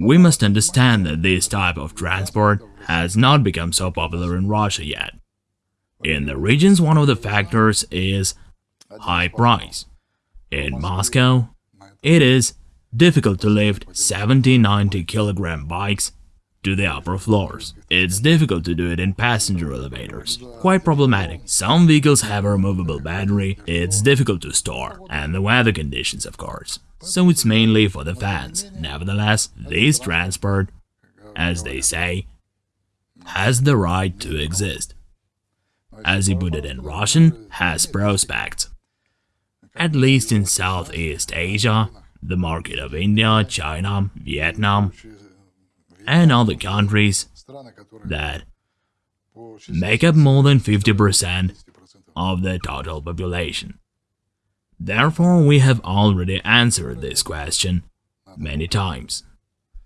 We must understand that this type of transport has not become so popular in Russia yet. In the regions, one of the factors is high price. In Moscow, it is difficult to lift 70-90 kilogram bikes to the upper floors. It's difficult to do it in passenger elevators. Quite problematic. Some vehicles have a removable battery, it's difficult to store, and the weather conditions of course. So it's mainly for the fans. Nevertheless, this transport, as they say, has the right to exist. As he put it in Russian, has prospects. At least in Southeast Asia, the market of India, China, Vietnam, and other countries that make up more than 50% of the total population. Therefore, we have already answered this question many times.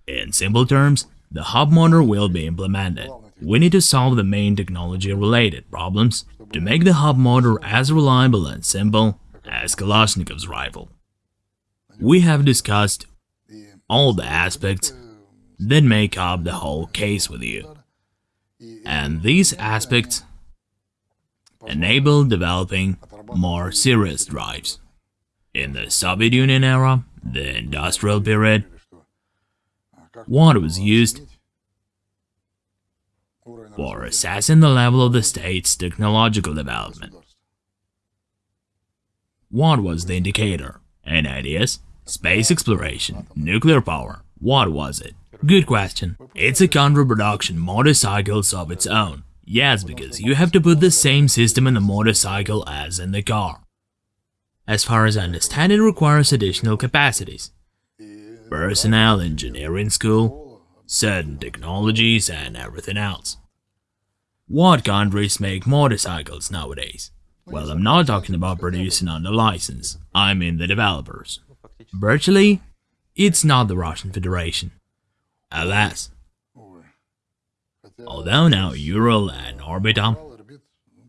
In simple terms, the hub motor will be implemented. We need to solve the main technology-related problems to make the hub motor as reliable and simple as Kalashnikov's rifle. We have discussed all the aspects that make up the whole case with you. And these aspects enable developing more serious drives. In the Soviet Union era, the industrial period, what was used for assessing the level of the state's technological development. What was the indicator? Any ideas? Space exploration, nuclear power, what was it? Good question. It's a counter-production motorcycles of its own. Yes, because you have to put the same system in the motorcycle as in the car. As far as I understand, it requires additional capacities. Personnel, engineering school, certain technologies, and everything else. What countries make motorcycles nowadays? Well, I'm not talking about producing under license, I mean the developers. Virtually, it's not the Russian Federation. Alas. Although now Ural and Orbita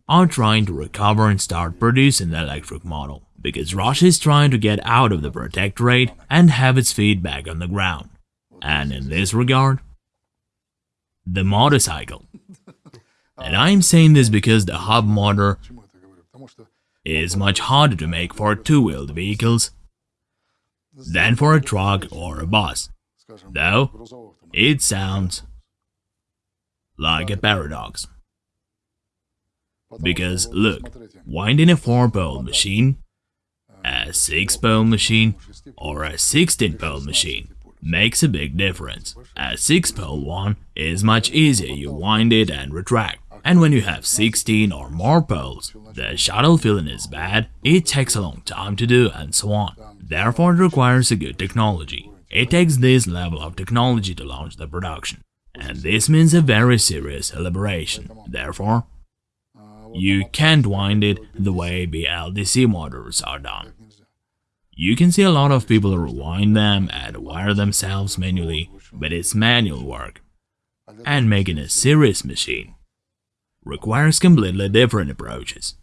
are trying to recover and start producing the electric model, because Russia is trying to get out of the protectorate and have its feet back on the ground. And in this regard, the motorcycle. And I'm saying this because the hub motor is much harder to make for two-wheeled vehicles than for a truck or a bus. Though, it sounds like a paradox. Because look, winding a 4-pole machine, a 6-pole machine, or a 16-pole machine makes a big difference. A 6-pole one is much easier, you wind it and retract. And when you have 16 or more poles, the shuttle feeling is bad, it takes a long time to do and so on. Therefore it requires a good technology. It takes this level of technology to launch the production, and this means a very serious elaboration. Therefore, you can't wind it the way BLDC motors are done. You can see a lot of people rewind them and wire themselves manually, but it's manual work. And making a serious machine requires completely different approaches.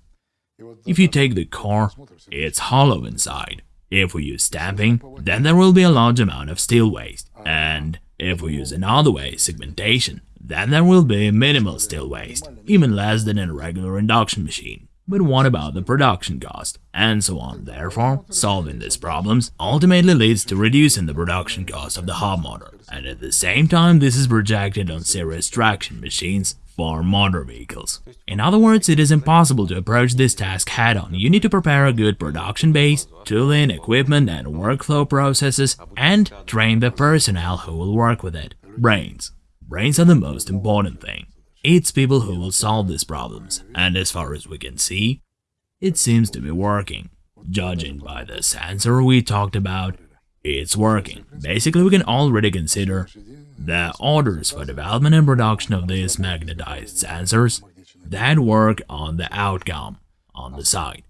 If you take the core, it's hollow inside. If we use stamping, then there will be a large amount of steel waste. And if we use another way, segmentation, then there will be minimal steel waste, even less than in a regular induction machine. But what about the production cost? And so on. Therefore, solving these problems ultimately leads to reducing the production cost of the hub motor. And at the same time, this is projected on serious traction machines for motor vehicles. In other words, it is impossible to approach this task head-on. You need to prepare a good production base, tooling, equipment and workflow processes, and train the personnel who will work with it. Brains. Brains are the most important thing. It's people who will solve these problems, and as far as we can see, it seems to be working. Judging by the sensor we talked about, it's working. Basically, we can already consider the orders for development and production of these magnetized sensors that work on the outcome on the side.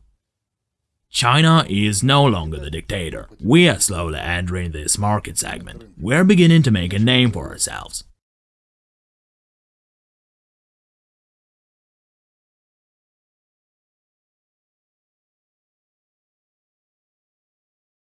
China is no longer the dictator. We are slowly entering this market segment. We're beginning to make a name for ourselves.